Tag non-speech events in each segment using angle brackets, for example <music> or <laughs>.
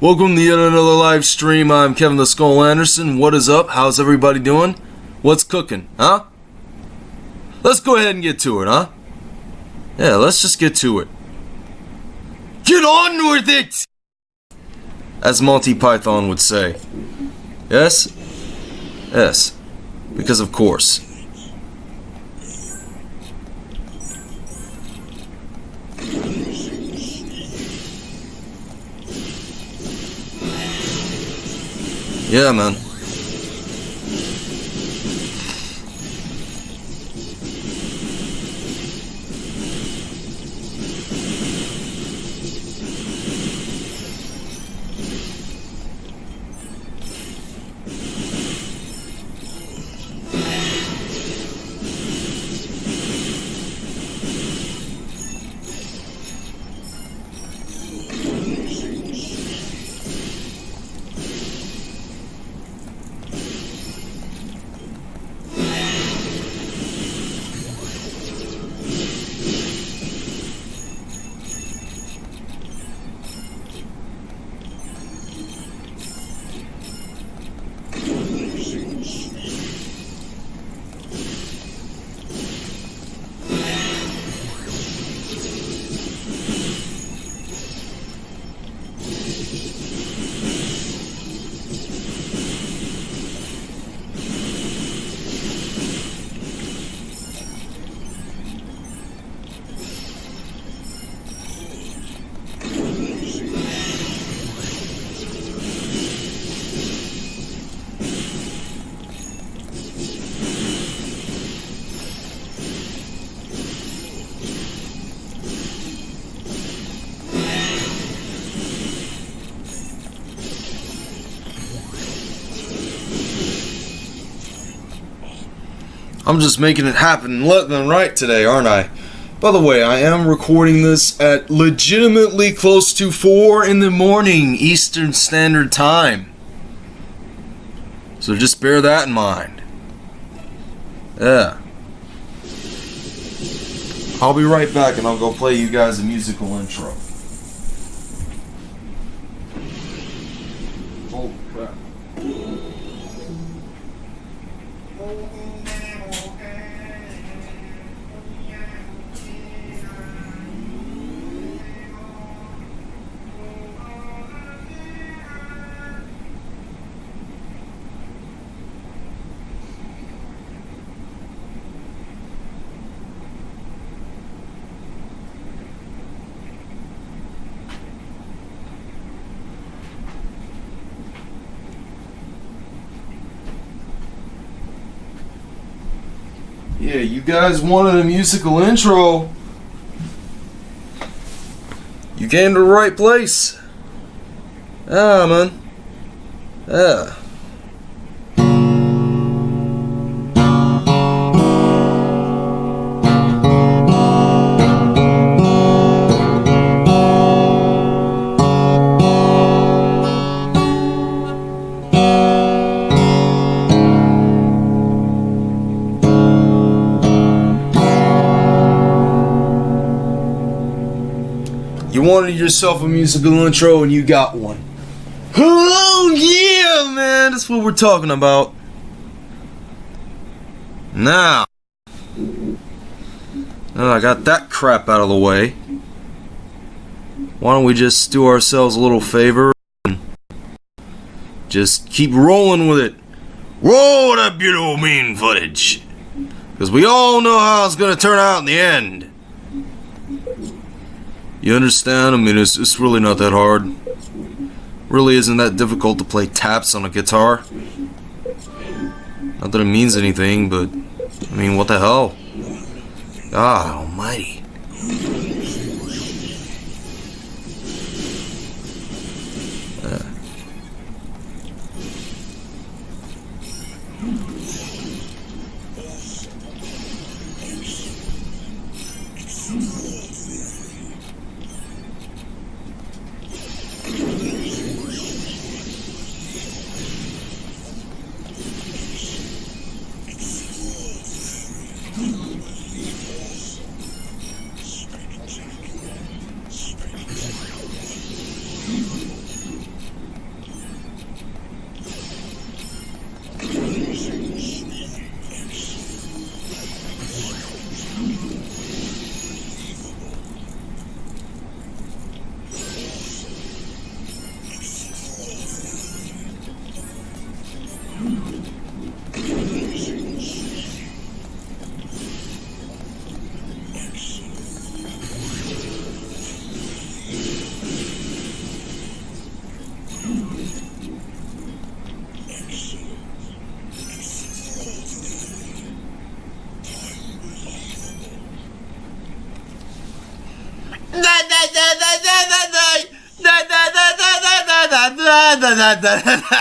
Welcome to yet another live stream. I'm Kevin the Skull Anderson. What is up? How's everybody doing? What's cooking? Huh? Let's go ahead and get to it, huh? Yeah, let's just get to it. Get on with it! As Monty Python would say. Yes? Yes. Because of course. Yeah, man. I'm just making it happen left and right today, aren't I? By the way, I am recording this at legitimately close to 4 in the morning Eastern Standard Time. So just bear that in mind. Yeah. I'll be right back and I'll go play you guys a musical intro. Yeah, you guys wanted a musical intro. You came to the right place. Ah, man. Yeah. You wanted yourself a musical intro and you got one. Oh yeah, man, that's what we're talking about. Now, now I got that crap out of the way. Why don't we just do ourselves a little favor and just keep rolling with it? Roll that beautiful mean footage. Because we all know how it's going to turn out in the end. You understand? I mean, it's, it's really not that hard. Really isn't that difficult to play taps on a guitar. Not that it means anything, but I mean, what the hell? God almighty.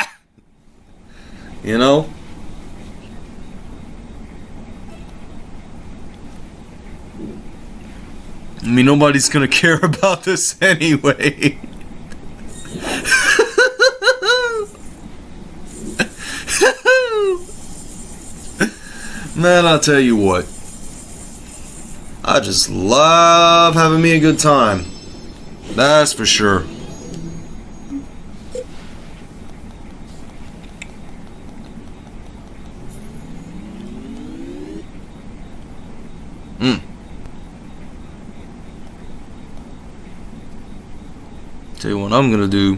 <laughs> You know? I mean, nobody's gonna <laughs> care about this anyway. <laughs> Man, I'll tell you what. I just love having me a good time. That's for sure. Mm. Tell you what I'm gonna do.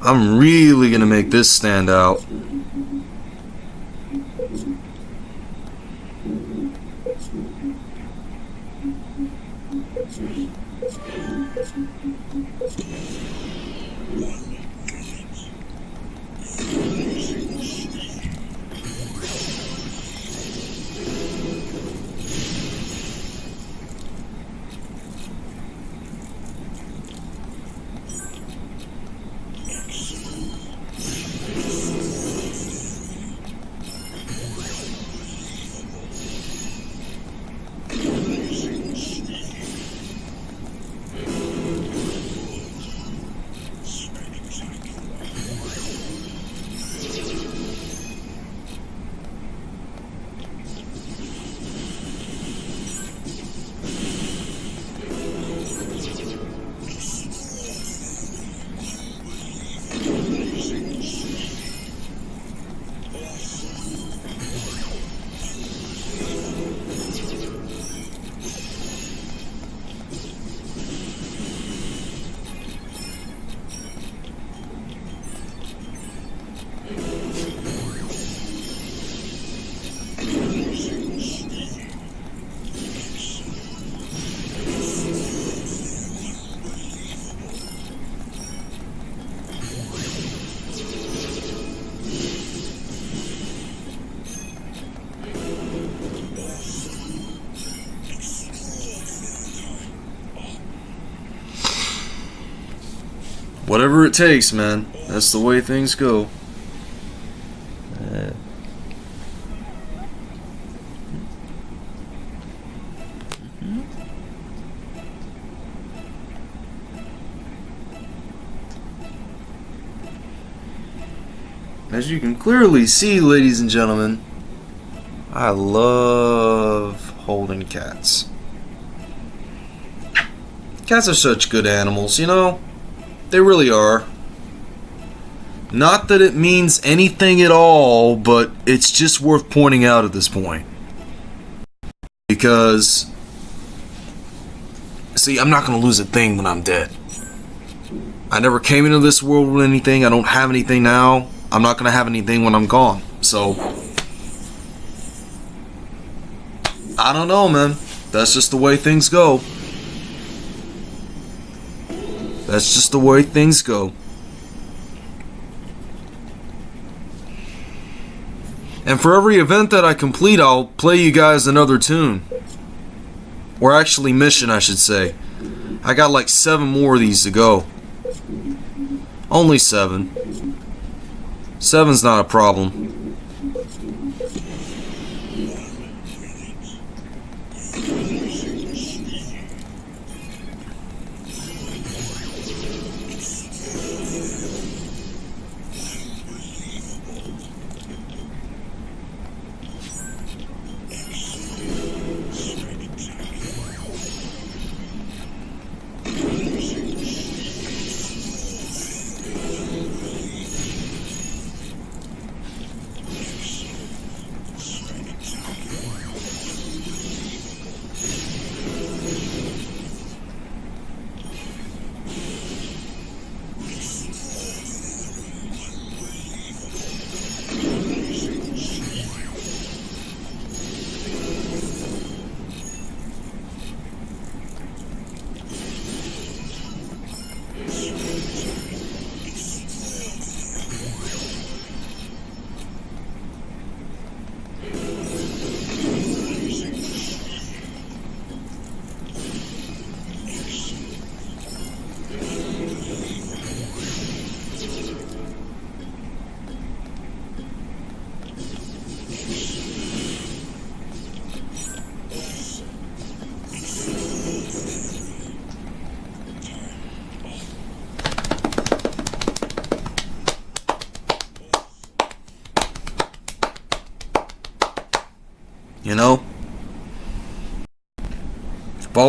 I'm really gonna make this stand out. Whatever it takes, man. That's the way things go. As you can clearly see, ladies and gentlemen, I love holding cats. Cats are such good animals, you know? They really are. Not that it means anything at all, but it's just worth pointing out at this point. Because, see, I'm not going to lose a thing when I'm dead. I never came into this world with anything. I don't have anything now. I'm not going to have anything when I'm gone. So, I don't know, man. That's just the way things go. That's just the way things go. And for every event that I complete, I'll play you guys another tune. Or actually, mission, I should say. I got like seven more of these to go. Only seven. Seven's not a problem.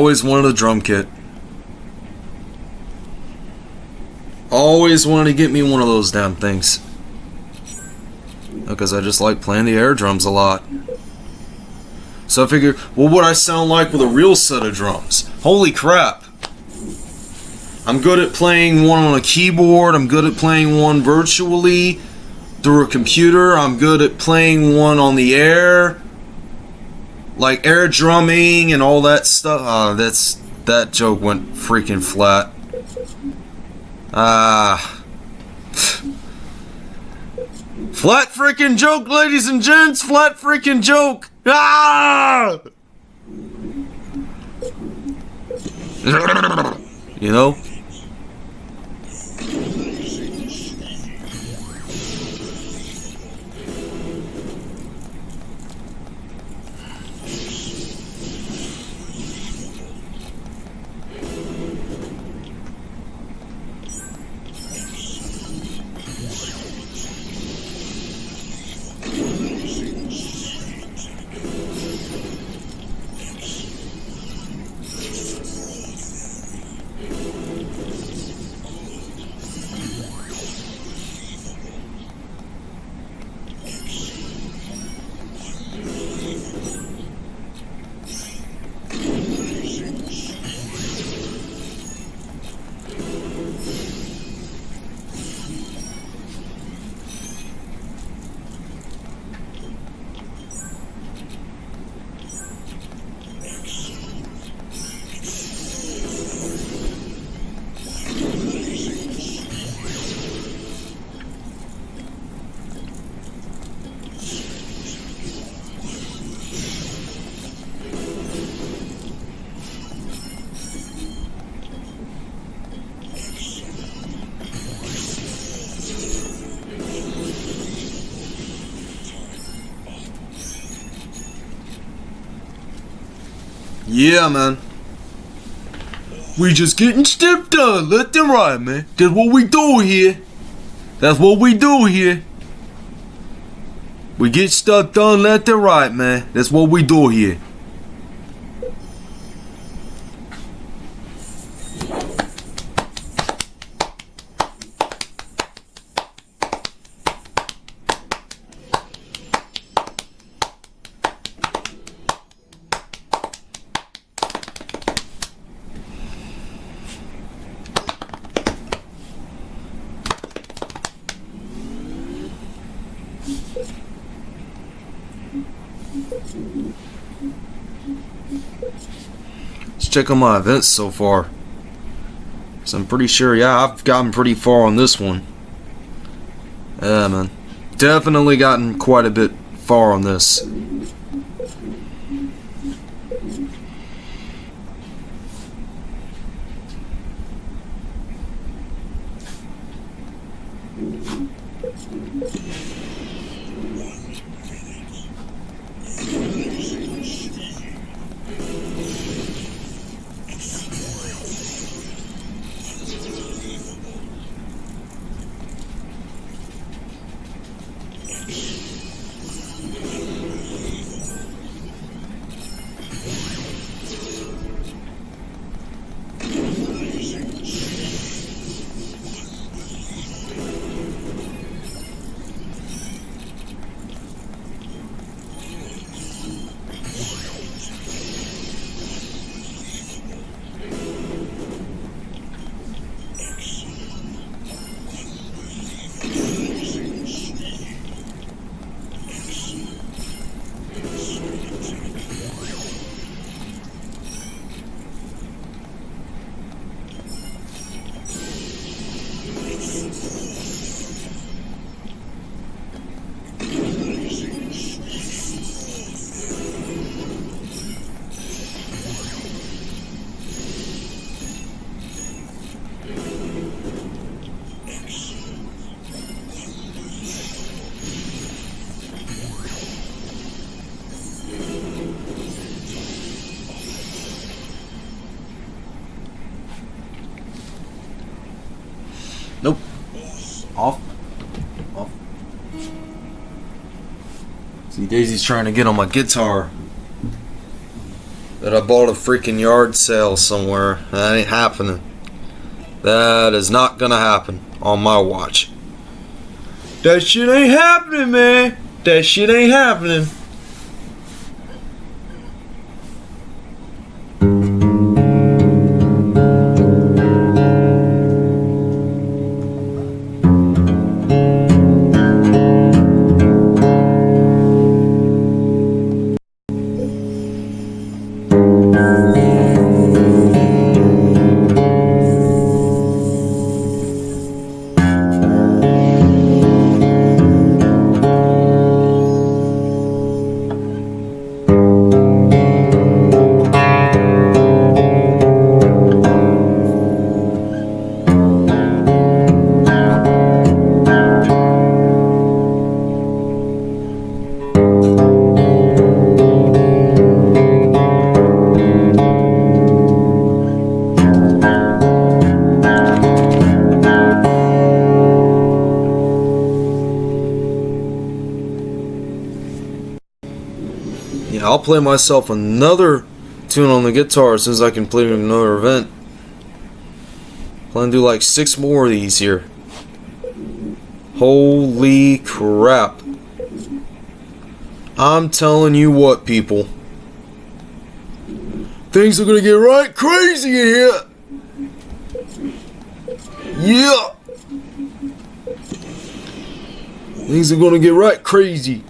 Always wanted a drum kit. Always wanted to get me one of those damn things. Because I just like playing the air drums a lot. So I figured, well, what would I sound like with a real set of drums? Holy crap! I'm good at playing one on a keyboard. I'm good at playing one virtually through a computer. I'm good at playing one on the air. Like air drumming and all that stuff. Uh, that's that joke went freaking flat. Ah. flat freaking joke, ladies and gents. Flat freaking joke. Ah! You know? Yeah, man. We just getting stuff done, left and right, man. That's what we do here. That's what we do here. We get stuff done left and right, man. That's what we do here. Check on my events so far. So I'm pretty sure, yeah, I've gotten pretty far on this one. Yeah, man. Definitely gotten quite a bit far on this. He's trying to get on my guitar that I bought a freaking yard sale somewhere. That ain't happening. That is not gonna happen on my watch. That shit ain't happening, man. That shit ain't happening. I'll play myself another tune on the guitar as I can play another event. Plan to do like six more of these here. Holy crap. I'm telling you what, people. Things are gonna get right crazy in here. Yeah. Things are gonna get right crazy.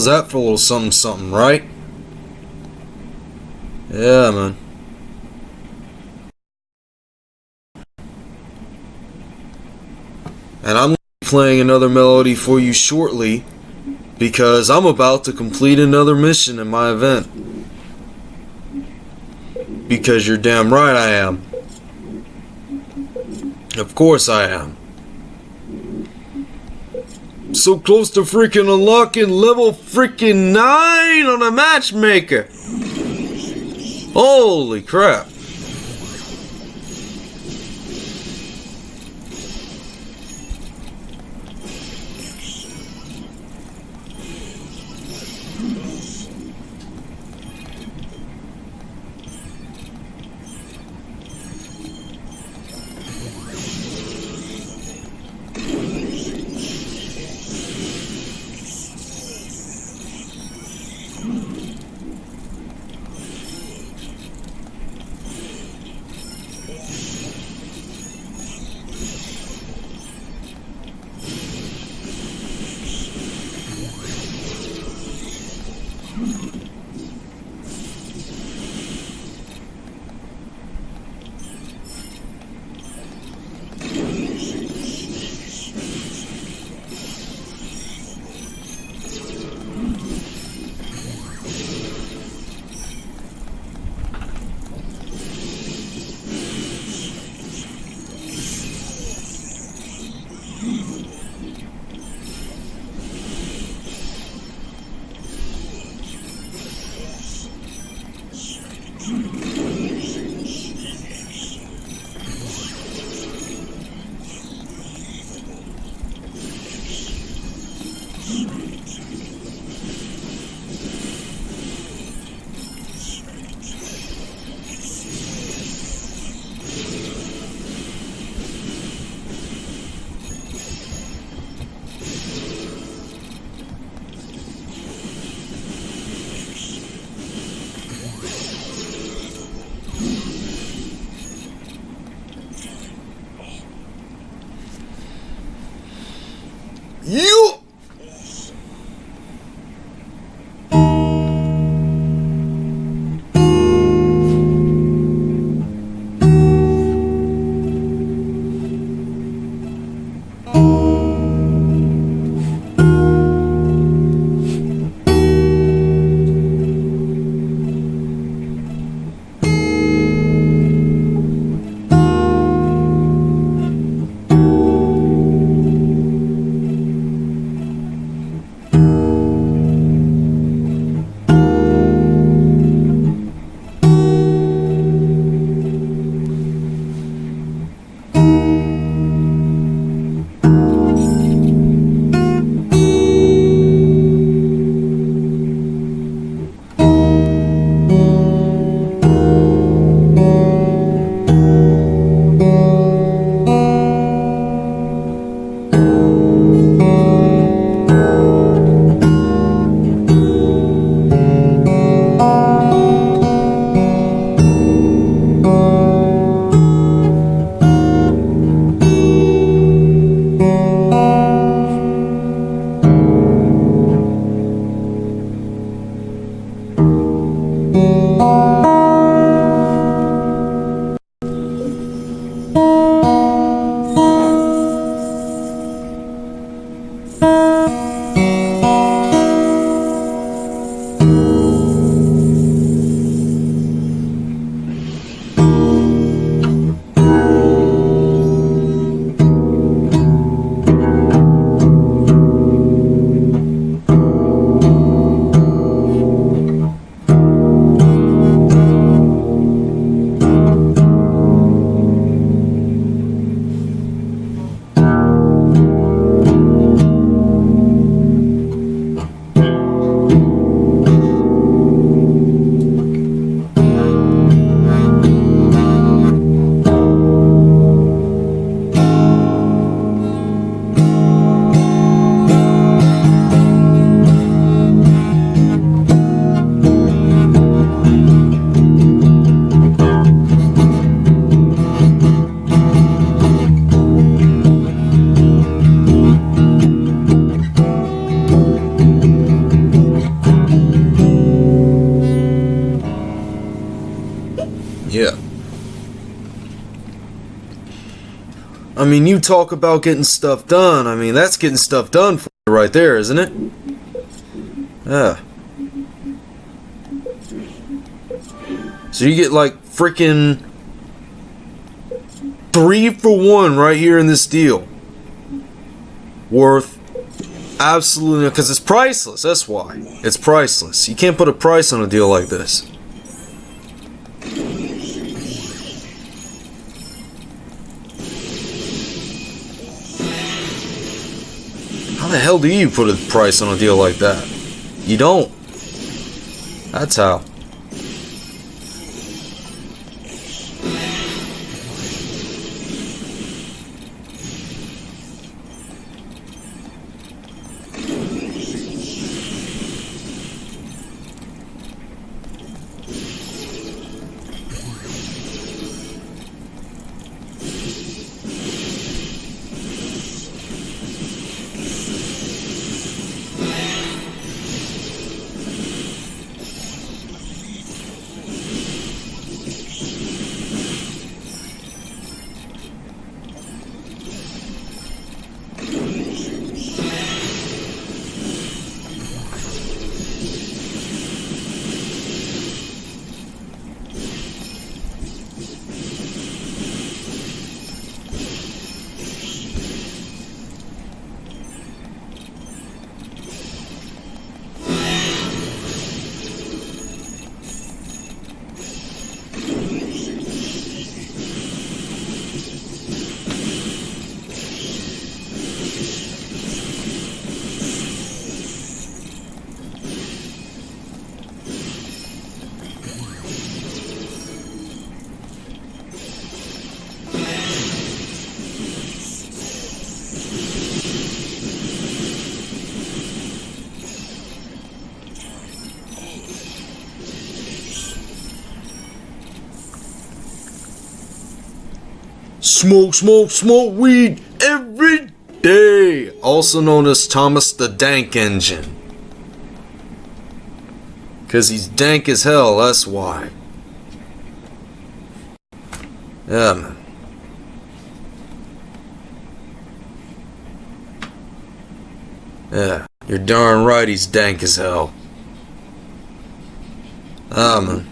How's that for a little something something, right? Yeah, man. And I'm playing another melody for you shortly because I'm about to complete another mission in my event. Because you're damn right I am. Of course I am. So close to freaking unlocking level freaking 9 on a matchmaker. Holy crap. Talk about getting stuff done. I mean, that's getting stuff done for you right there, isn't it? Yeah. So you get like freaking three for one right here in this deal. Worth absolutely because it's priceless. That's why it's priceless. You can't put a price on a deal like this. The hell do you put a price on a deal like that? You don't. That's how. Smoke, smoke, smoke weed every day. Also known as Thomas the Dank Engine. Because he's dank as hell, that's why. Yeah, man. Yeah, you're darn right he's dank as hell. Ah, man.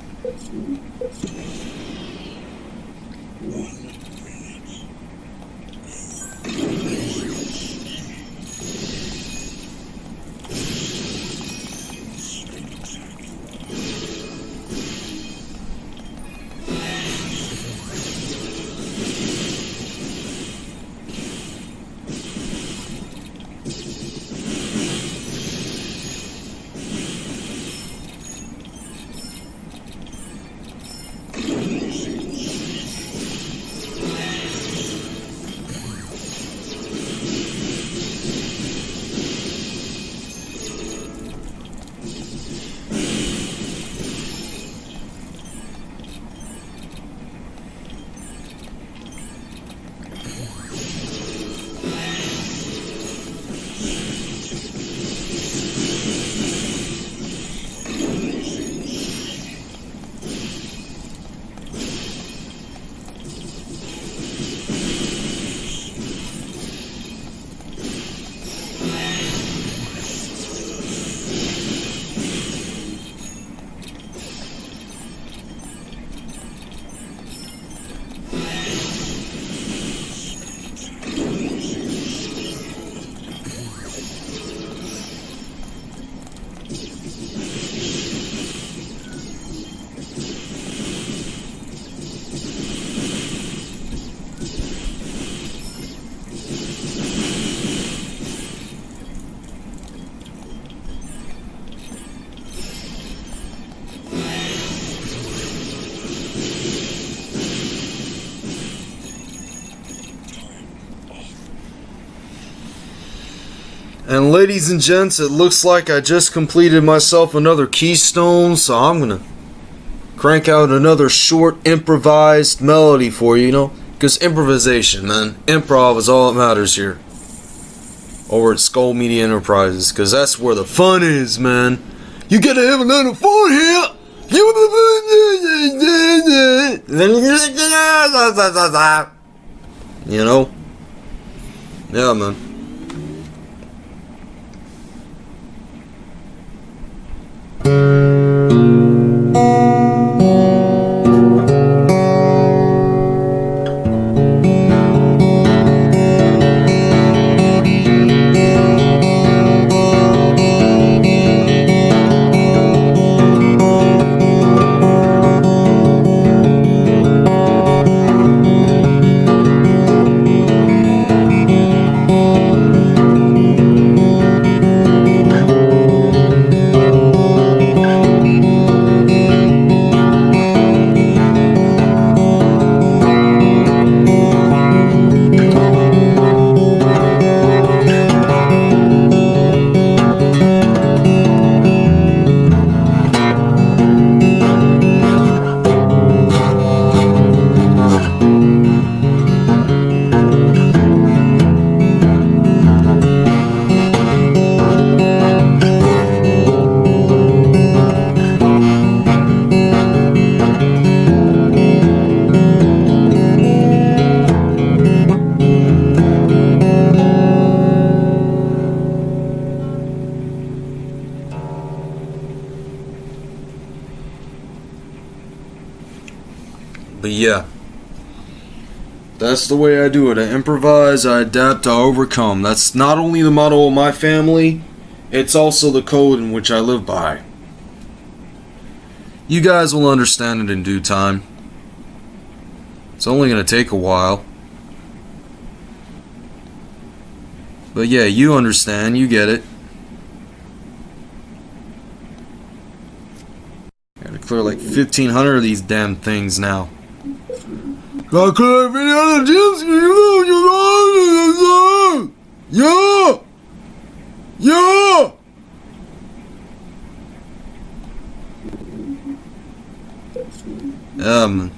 And ladies and gents, it looks like I just completed myself another keystone, so I'm gonna crank out another short improvised melody for you, you know? Because improvisation, man. Improv is all that matters here. Over at Skull Media Enterprises, because that's where the fun is, man. You gotta have a little fun here! <laughs> You know? Yeah, man. That's the way I do it. I improvise, I adapt, I overcome. That's not only the motto of my family, it's also the code in which I live by. You guys will understand it in due time. It's only going to take a while. But yeah, you understand, you get it. Gotta clear like 1,500 of these damn things now. Gotta clear 1,500 gems, Yeah! Yeah! Um,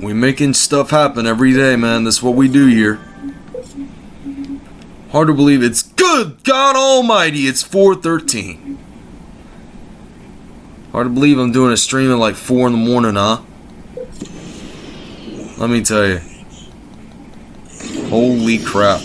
we making stuff happen every day, man. That's what we do here. Hard to believe it's good God Almighty. It's 4:13. Hard to believe I'm doing a stream at like four in the morning, huh? Let me tell you. Holy crap.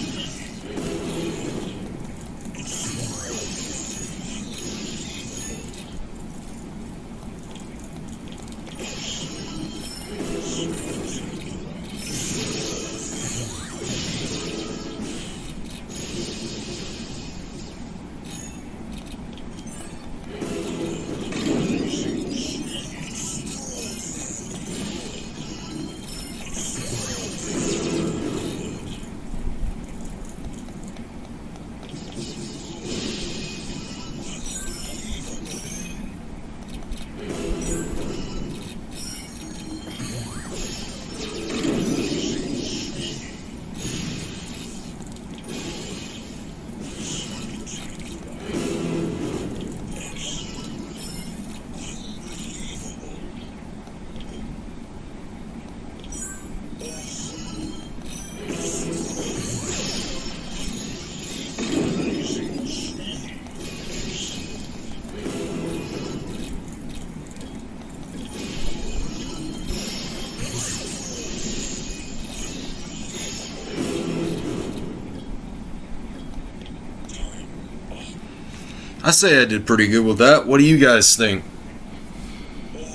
Say I did pretty good with that. What do you guys think?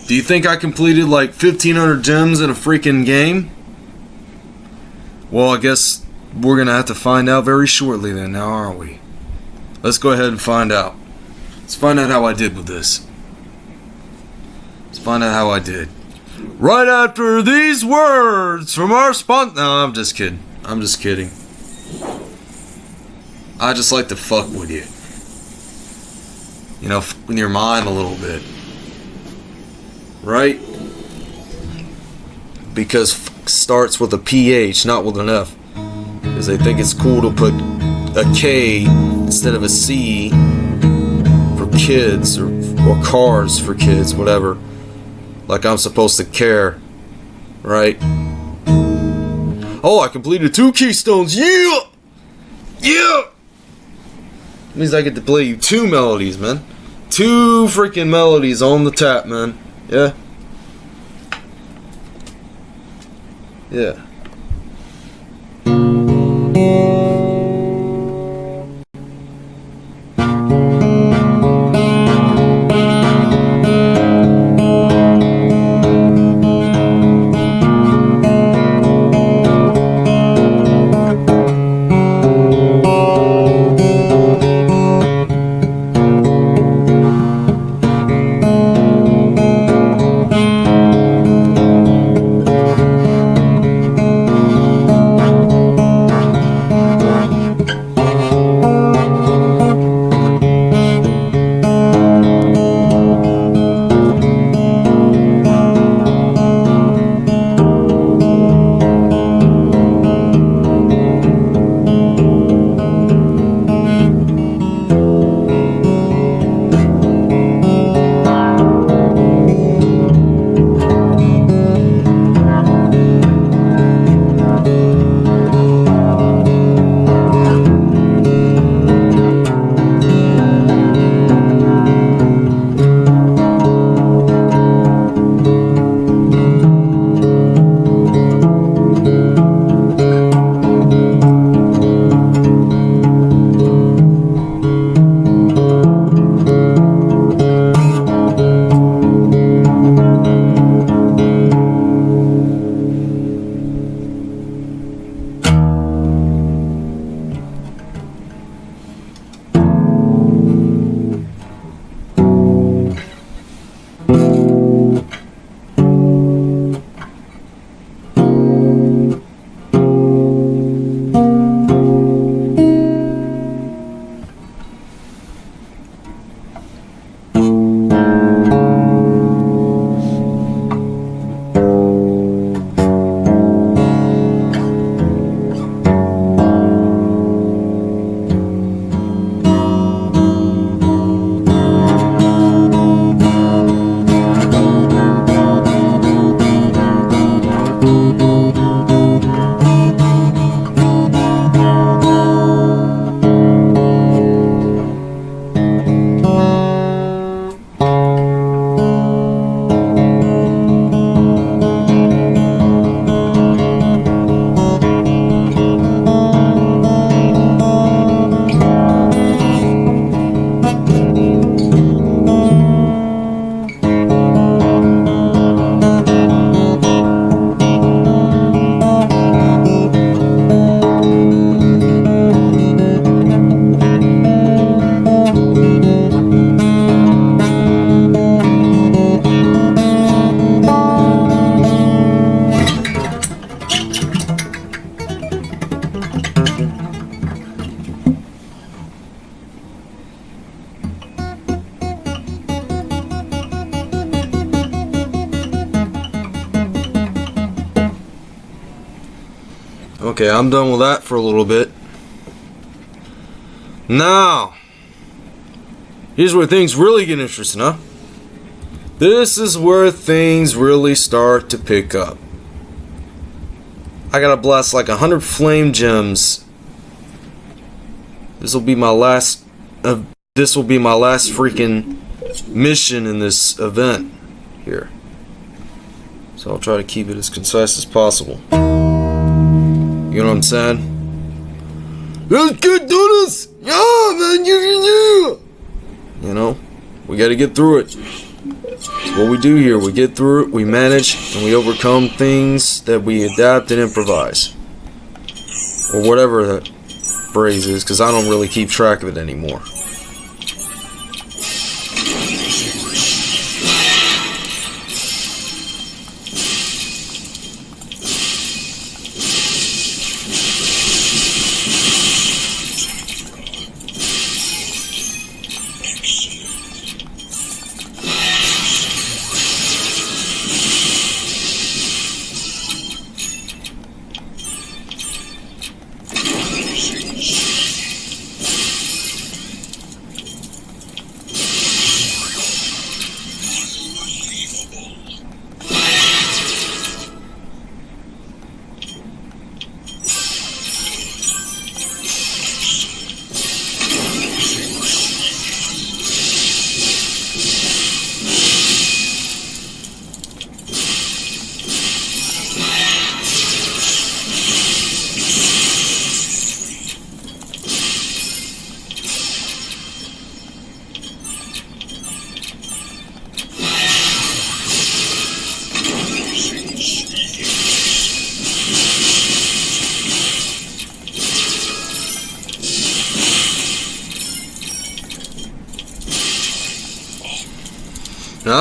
Do you think I completed like 1500 gems in a freaking game? Well, I guess we're gonna have to find out very shortly then, now aren't we? Let's go ahead and find out. Let's find out how I did with this. Let's find out how I did. Right after these words from our sponsor. No, I'm just kidding. I'm just kidding. I just like to fuck with you. You know, with your mind a little bit. Right? Because starts with a PH, not with an F. Because they think it's cool to put a K instead of a C for kids or, or cars for kids, whatever. Like I'm supposed to care. Right? Oh, I completed two keystones. Yeah! Yeah! means I get to play you two melodies, man. Two freaking melodies on the tap, man. Yeah. Yeah. Okay, I'm done with that for a little bit. Now, here's where things really get interesting, huh? This is where things really start to pick up. I gotta blast like a hundred flame gems. This will be my last. Uh, this will be my last freaking mission in this event here. So I'll try to keep it as concise as possible. You know what I'm saying? Let's get do this! Yeah, man, yeah, yeah. You know, we got to get through it. It's what we do here. We get through it, we manage, and we overcome things that we adapt and improvise. Or whatever that phrase is, because I don't really keep track of it anymore.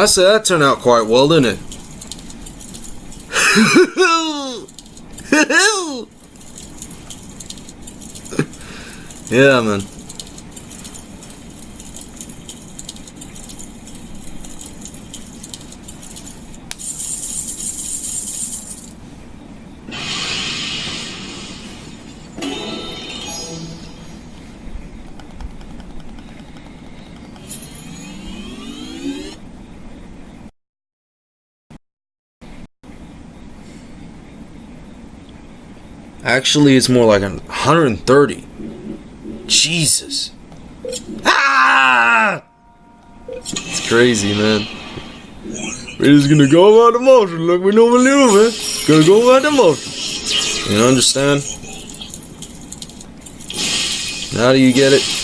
I said that turned out quite well, didn't it? <laughs> yeah, man. Actually, it's more like 130. Jesus. Ah! It's crazy, man. We're just gonna go about the motion like we normally do, man. Gonna go about the motion. You understand? How do you get it?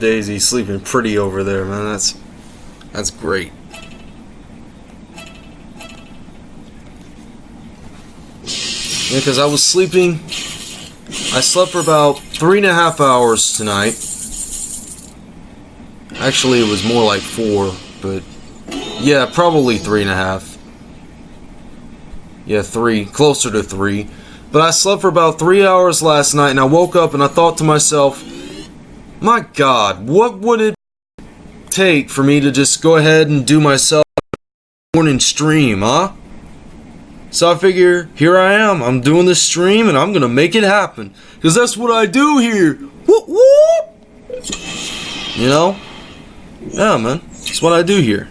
Daisy sleeping pretty over there, man. That's that's great. Yeah, because I was sleeping. I slept for about three and a half hours tonight. Actually, it was more like four, but yeah, probably three and a half. Yeah, three, closer to three. But I slept for about three hours last night, and I woke up and I thought to myself, my God, what would it take for me to just go ahead and do myself morning stream, huh? So I figure, here I am. I'm doing this stream and I'm gonna make it happen. Cause that's what I do here. Whoop whoop! You know? Yeah, man. That's what I do here.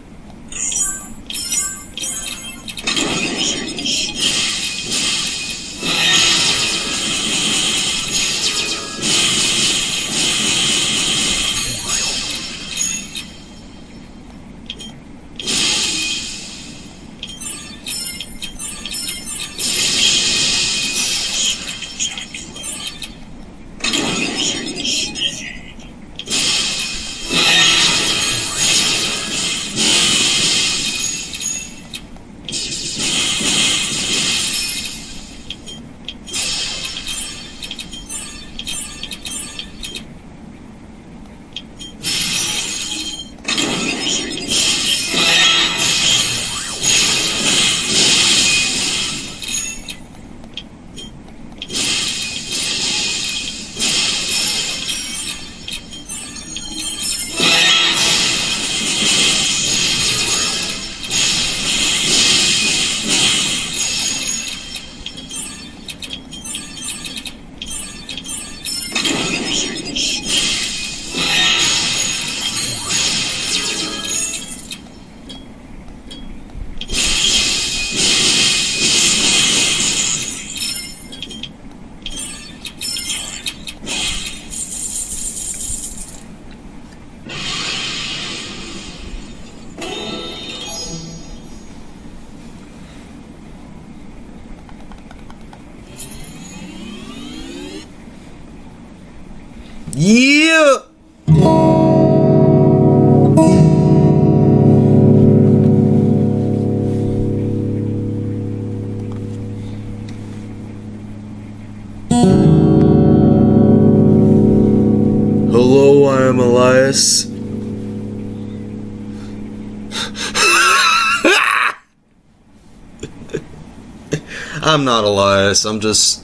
I'm not Elias. I'm just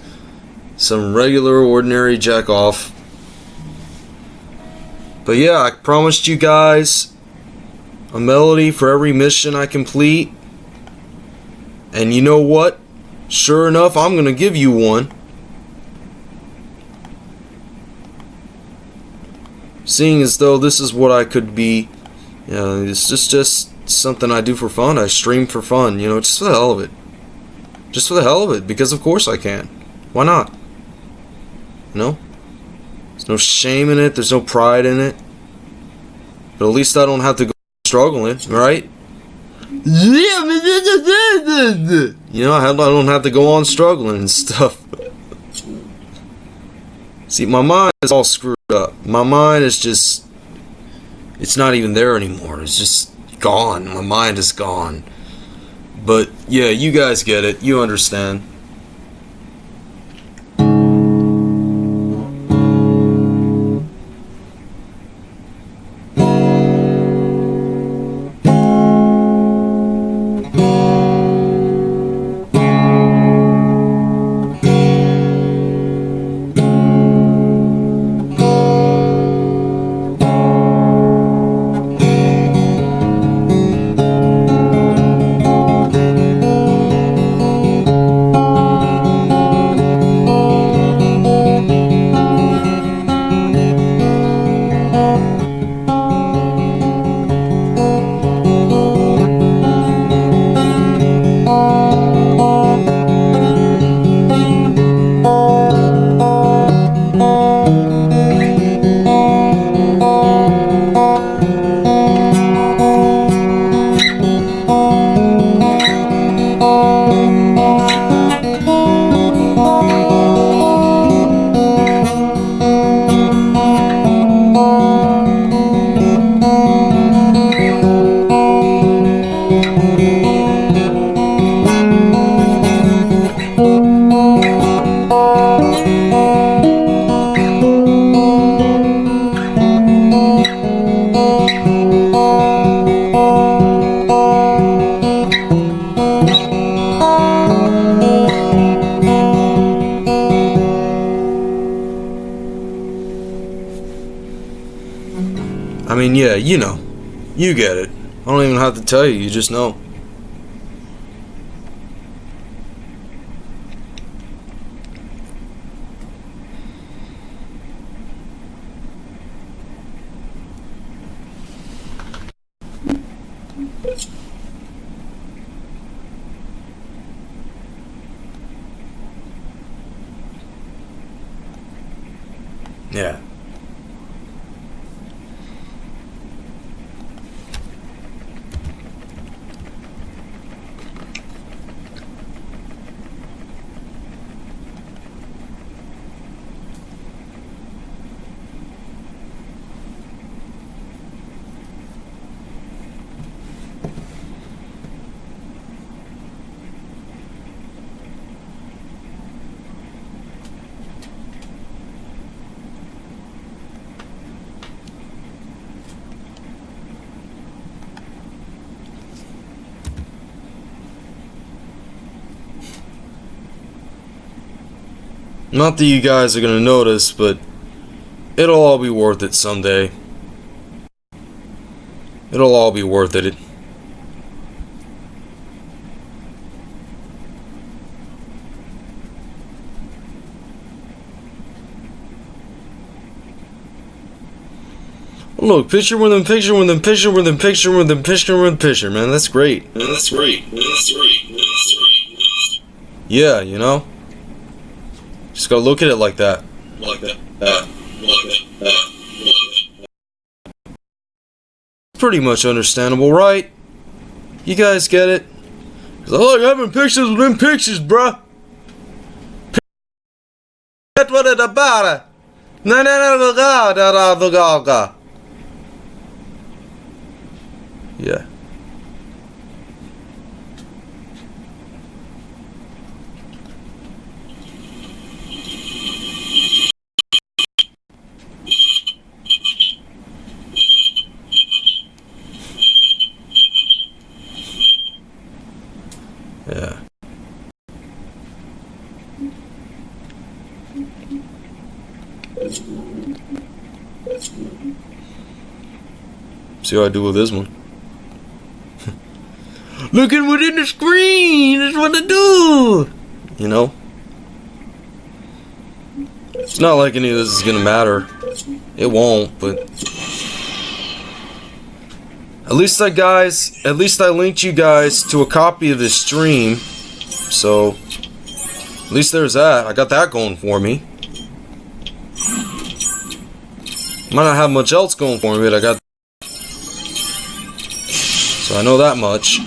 some regular, ordinary jack off. But yeah, I promised you guys a melody for every mission I complete. And you know what? Sure enough, I'm going to give you one. Seeing as though this is what I could be, you know, it's just, just something I do for fun. I stream for fun, you know, just for the hell of it. Just for the hell of it, because of course I can. Why not? You know? There's no shame in it. There's no pride in it. But at least I don't have to go struggling, right? Yeah, you know, I don't have to go on struggling and stuff. <laughs> See, my mind is all screwed up. My mind is just. It's not even there anymore. It's just gone. My mind is gone. But yeah, you guys get it. You understand. Tell you, you just know. Yeah. Not that you guys are gonna notice, but it'll all be worth it someday. It'll all be worth it. Look, picture with them, picture with them, picture with them, picture with them, picture with picture, man. That's great. Man, that's great. Man, that's great. Man, that's great. Yeah, you know? Just gotta look at it like that. Like that. That. Like that. That. Pretty much understandable, right? You guys get it? Cause I like having pictures with them pictures, bruh. That's what it's about. Na na na na na na na na na. Yeah. Yeah. See what I do with this one. <laughs> Looking within the screen is what I do. You know? It's not like any of this is gonna matter. It won't, but at least I guys, at least I linked you guys to a copy of this stream. So, at least there's that. I got that going for me. Might not have much else going for me, but I got. So I know that much.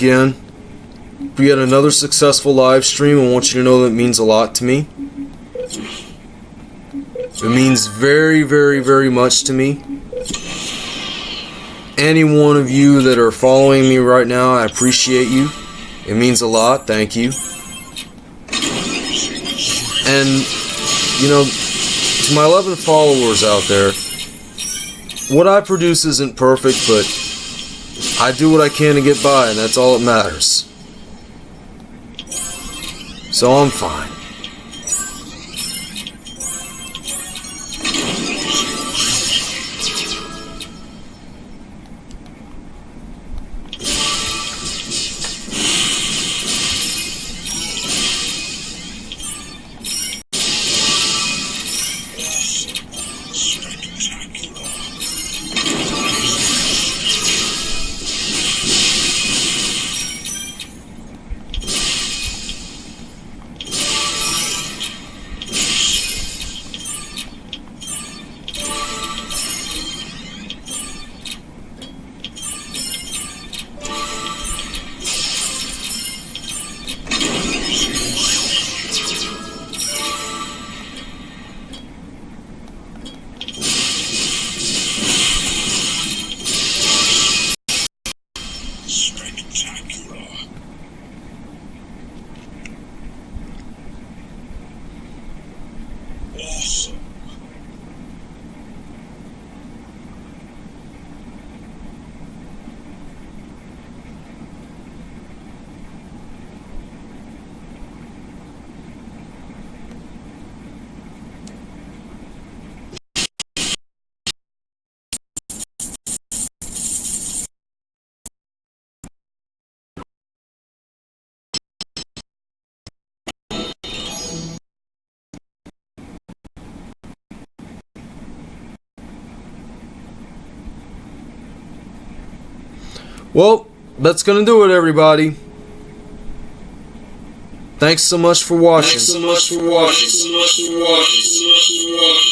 Again for yet another successful live stream. I want you to know that means a lot to me. It means very, very, very much to me. Any one of you that are following me right now, I appreciate you. It means a lot. Thank you. And, you know, to my 11 followers out there, what I produce isn't perfect, but I do what I can to get by, and that's all that matters. So I'm fine. Well, that's gonna do it, everybody. Thanks so much for watching. Thanks so much for watching. So much for watching. So much for